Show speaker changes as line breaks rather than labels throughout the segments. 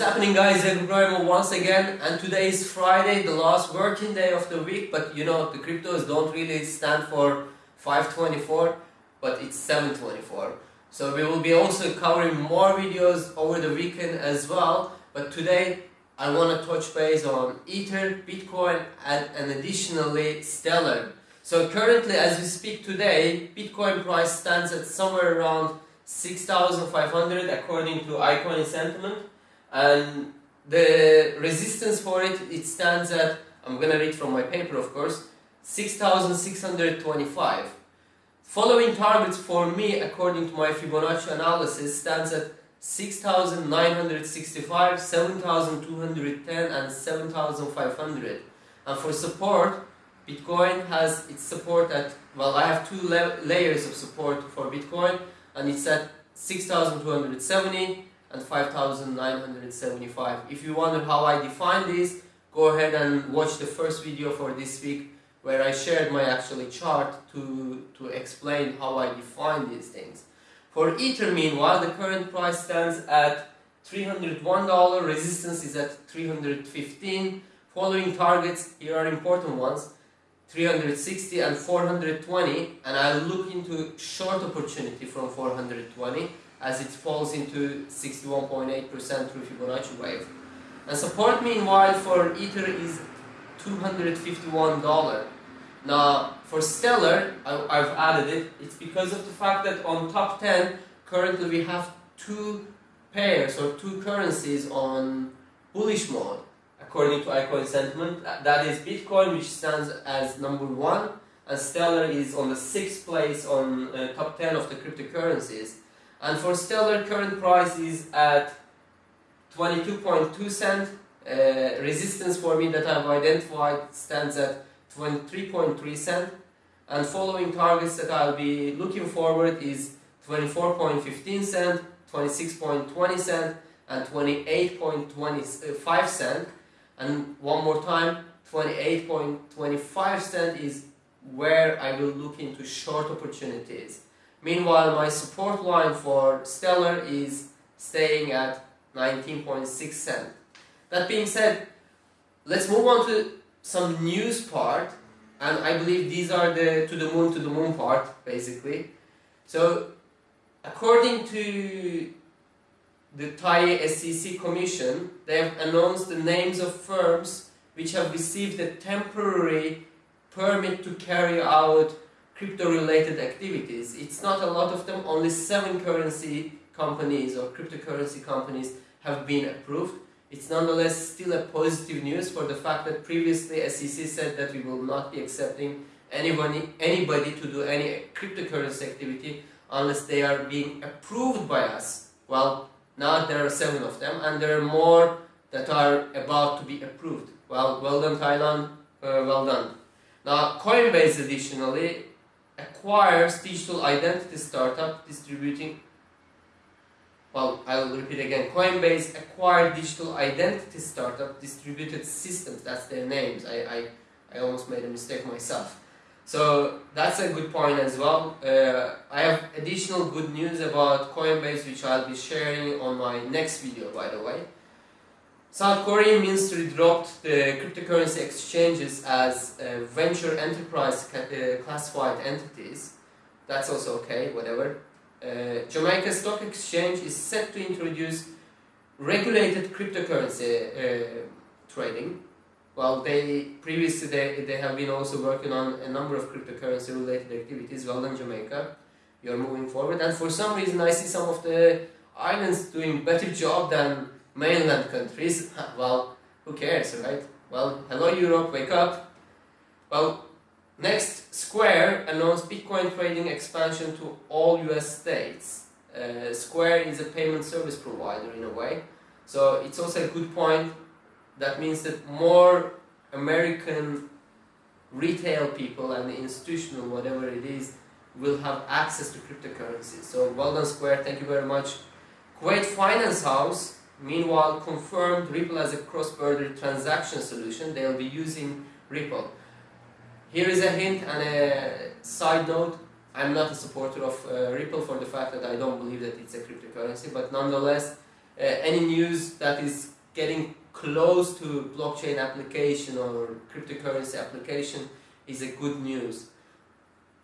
What's happening guys, Ibrahim once again and today is Friday, the last working day of the week but you know the cryptos don't really stand for 524 but it's 724 so we will be also covering more videos over the weekend as well but today I want to touch base on Ether, Bitcoin and, and additionally Stellar. So currently as we speak today, Bitcoin price stands at somewhere around 6,500 according to iCoin sentiment and the resistance for it, it stands at, I'm gonna read from my paper of course, 6,625. Following targets for me according to my Fibonacci analysis stands at 6,965, 7,210 and 7,500 and for support Bitcoin has its support at, well I have two la layers of support for Bitcoin and it's at 6,270 and 5,975. If you wonder how I define this, go ahead and watch the first video for this week where I shared my actually chart to, to explain how I define these things. For Ether meanwhile, the current price stands at $301, resistance is at 315 following targets, here are important ones, 360 and 420 and I'll look into short opportunity from 420 as it falls into 61.8% through Fibonacci wave. And support meanwhile for Ether is $251. Now for Stellar, I, have added it, it's because of the fact that on top 10 currently we have two pairs or two currencies on bullish mode according to iCoin sentiment. That is Bitcoin which stands as number one and Stellar is on the sixth place on uh, top 10 of the cryptocurrencies. And for Stellar, current price is at 22.2 cent. Uh, resistance for me that I've identified stands at 23.3 cent. And following targets that I'll be looking forward is 24.15 cent, 26.20 cent, and 28.25 cent. And one more time, 28.25 cent is where I will look into short opportunities. Meanwhile, my support line for Stellar is staying at 19.6 cent. That being said, let's move on to some news part and I believe these are the to the moon to the moon part basically. So according to the Thai SEC Commission, they have announced the names of firms which have received a temporary permit to carry out crypto-related activities. It's not a lot of them, only seven currency companies or cryptocurrency companies have been approved. It's nonetheless still a positive news for the fact that previously SEC said that we will not be accepting anybody, anybody to do any cryptocurrency activity unless they are being approved by us. Well, now there are seven of them and there are more that are about to be approved. Well, well done Thailand, uh, well done. Now Coinbase additionally acquires digital identity startup distributing well, I'll repeat again. Coinbase acquired digital identity startup distributed systems. That's their names. I, I, I almost made a mistake myself. So that's a good point as well. Uh, I have additional good news about Coinbase which I'll be sharing on my next video by the way. South Korean ministry dropped the cryptocurrency exchanges as uh, venture enterprise uh, classified entities. That's also okay, whatever. Uh, Jamaica Stock Exchange is set to introduce regulated cryptocurrency uh, trading. Well, they previously they, they have been also working on a number of cryptocurrency related activities. Well done, Jamaica. You're moving forward, and for some reason, I see some of the islands doing better job than mainland countries, well, who cares, right? Well, hello Europe, wake up. Well, next, Square announced Bitcoin trading expansion to all US states. Uh, Square is a payment service provider in a way, so it's also a good point. That means that more American retail people and institutional, whatever it is, will have access to cryptocurrencies. So well done Square, thank you very much. Kuwait Finance House Meanwhile, confirmed Ripple as a cross-border transaction solution. They'll be using Ripple. Here is a hint and a side note. I'm not a supporter of uh, Ripple for the fact that I don't believe that it's a cryptocurrency, but nonetheless, any news that is getting close to blockchain application or cryptocurrency application is a good news.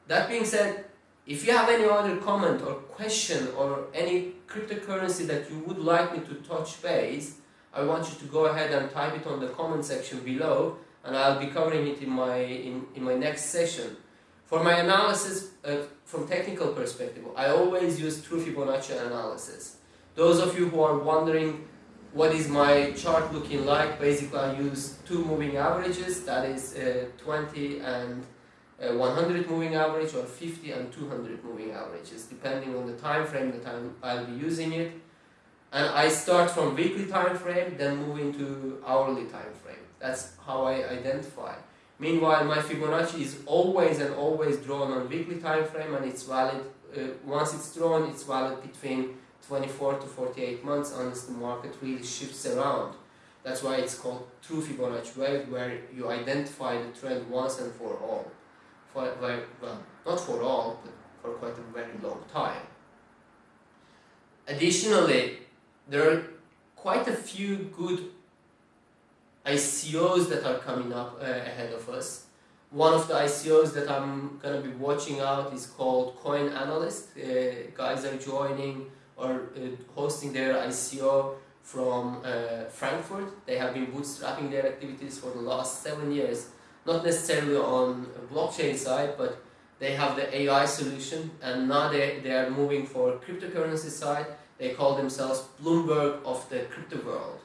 That being said, if you have any other comment or question or any cryptocurrency that you would like me to touch base, I want you to go ahead and type it on the comment section below and I'll be covering it in my, in, in my next session. For my analysis uh, from technical perspective, I always use true Fibonacci analysis. Those of you who are wondering what is my chart looking like, basically I use two moving averages, that is uh, 20 and uh, 100 moving average or 50 and 200 moving averages, depending on the time frame that I'm, I'll be using it. And I start from weekly time frame, then move into hourly time frame. That's how I identify. Meanwhile, my Fibonacci is always and always drawn on weekly time frame and it's valid, uh, once it's drawn, it's valid between 24 to 48 months unless the market really shifts around. That's why it's called true Fibonacci wave, where you identify the trend once and for all. For very, well, not for all, but for quite a very long time. Additionally, there are quite a few good ICOs that are coming up uh, ahead of us. One of the ICOs that I'm going to be watching out is called Coin Analyst. Uh, guys are joining or uh, hosting their ICO from uh, Frankfurt. They have been bootstrapping their activities for the last seven years, not necessarily on blockchain side, but they have the AI solution and now they, they are moving for cryptocurrency side. They call themselves Bloomberg of the crypto world.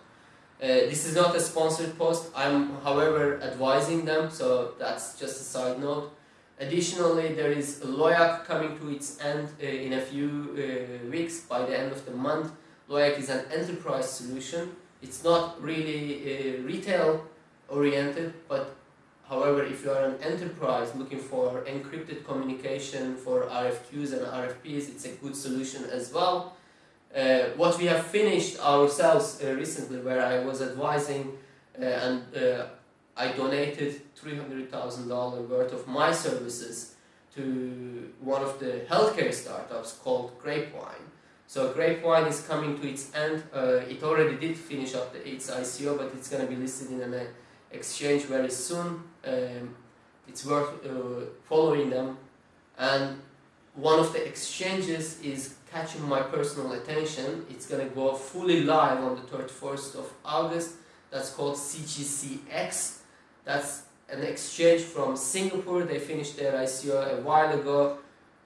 Uh, this is not a sponsored post, I'm however advising them, so that's just a side note. Additionally, there is Loyak coming to its end uh, in a few uh, weeks by the end of the month. Loyak is an enterprise solution. It's not really uh, retail oriented, but however, if you are an enterprise looking for encrypted communication for RFQs and RFPs, it's a good solution as well. Uh, what we have finished ourselves uh, recently, where I was advising uh, and I donated $300,000 worth of my services to one of the healthcare startups called Grapevine. So Grapevine is coming to its end. Uh, it already did finish up the, its ICO, but it's going to be listed in an exchange very soon. Um, it's worth uh, following them. And one of the exchanges is catching my personal attention. It's to go fully live on the 31st of August. That's called CGCX. That's an exchange from Singapore. They finished their ICO a while ago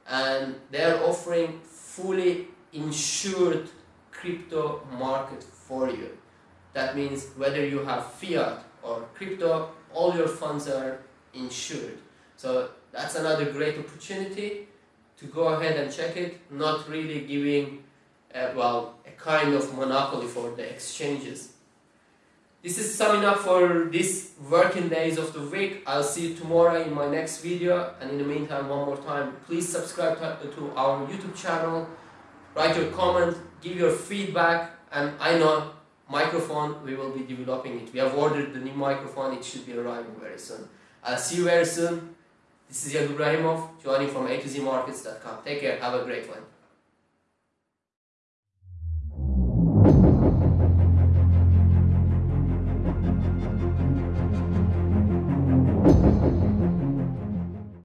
and they're offering fully insured crypto market for you. That means whether you have fiat or crypto, all your funds are insured. So that's another great opportunity to go ahead and check it, not really giving, uh, well, a kind of monopoly for the exchanges. This is summing up for these working days of the week. I'll see you tomorrow in my next video. And in the meantime, one more time, please subscribe to our YouTube channel. Write your comment, give your feedback. And I know microphone, we will be developing it. We have ordered the new microphone. It should be arriving very soon. I'll see you very soon. This is Yad joining from A to Z Markets.com. Take care. Have a great one.